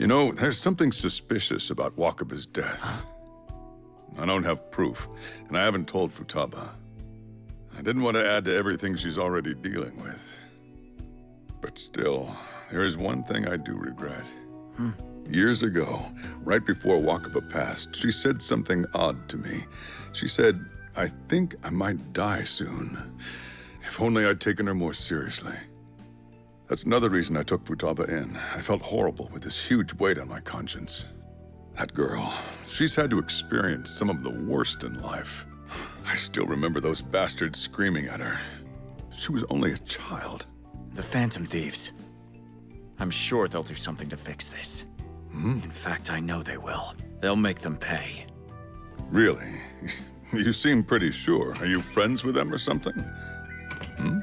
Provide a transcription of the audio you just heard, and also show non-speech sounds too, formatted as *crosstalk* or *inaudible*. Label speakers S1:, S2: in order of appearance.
S1: You know, there's something suspicious about Wakaba's death. I don't have proof, and I haven't told Futaba. I didn't want to add to everything she's already dealing with. But still, there is one thing I do regret. Hmm. Years ago, right before Wakaba passed, she said something odd to me. She said, I think I might die soon. If only I'd taken her more seriously. That's another reason I took Futaba in. I felt horrible with this huge weight on my conscience. That girl, she's had to experience some of the worst in life. I still remember those bastards screaming at her. She was only a child.
S2: The Phantom Thieves. I'm sure they'll do something to fix this. In fact, I know they will. They'll make them pay.
S1: Really? *laughs* You seem pretty sure. Are you friends with them or something? Hmm?